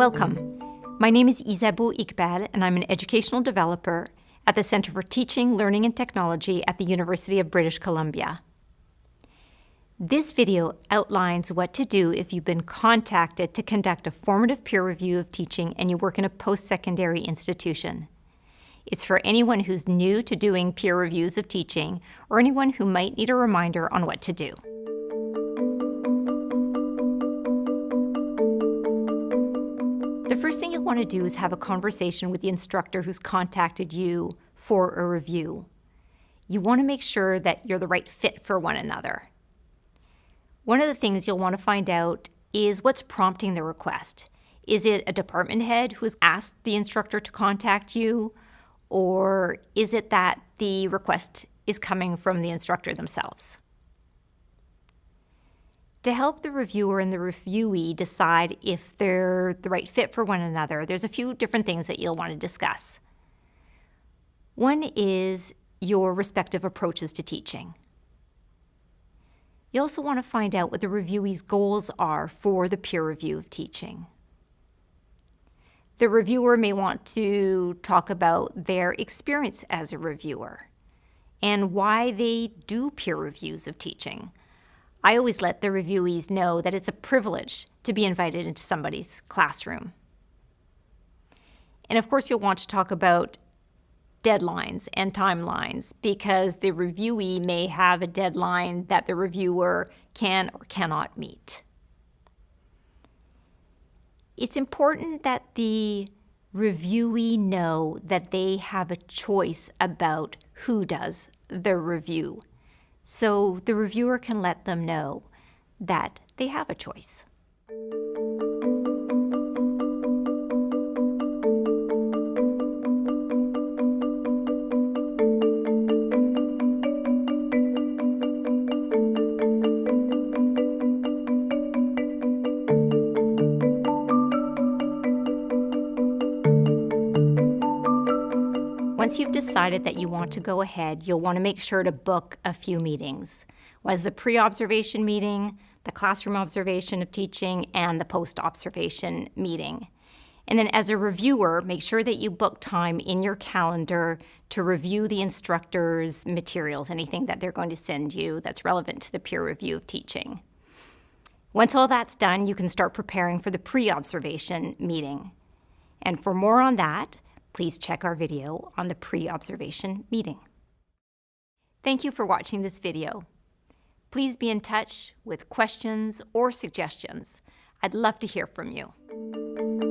Welcome. My name is Isabeau Iqbal, and I'm an educational developer at the Center for Teaching, Learning and Technology at the University of British Columbia. This video outlines what to do if you've been contacted to conduct a formative peer review of teaching and you work in a post-secondary institution. It's for anyone who's new to doing peer reviews of teaching or anyone who might need a reminder on what to do. The first thing you'll want to do is have a conversation with the instructor who's contacted you for a review. You want to make sure that you're the right fit for one another. One of the things you'll want to find out is what's prompting the request. Is it a department head who has asked the instructor to contact you? Or is it that the request is coming from the instructor themselves? To help the reviewer and the reviewee decide if they're the right fit for one another, there's a few different things that you'll want to discuss. One is your respective approaches to teaching. You also want to find out what the reviewee's goals are for the peer review of teaching. The reviewer may want to talk about their experience as a reviewer and why they do peer reviews of teaching. I always let the reviewees know that it's a privilege to be invited into somebody's classroom. And of course, you'll want to talk about deadlines and timelines because the reviewee may have a deadline that the reviewer can or cannot meet. It's important that the reviewee know that they have a choice about who does the review so the reviewer can let them know that they have a choice. Once you've decided that you want to go ahead, you'll want to make sure to book a few meetings. Was the pre-observation meeting, the classroom observation of teaching, and the post-observation meeting. And then as a reviewer, make sure that you book time in your calendar to review the instructor's materials, anything that they're going to send you that's relevant to the peer review of teaching. Once all that's done, you can start preparing for the pre-observation meeting. And for more on that, please check our video on the pre-observation meeting. Thank you for watching this video. Please be in touch with questions or suggestions. I'd love to hear from you.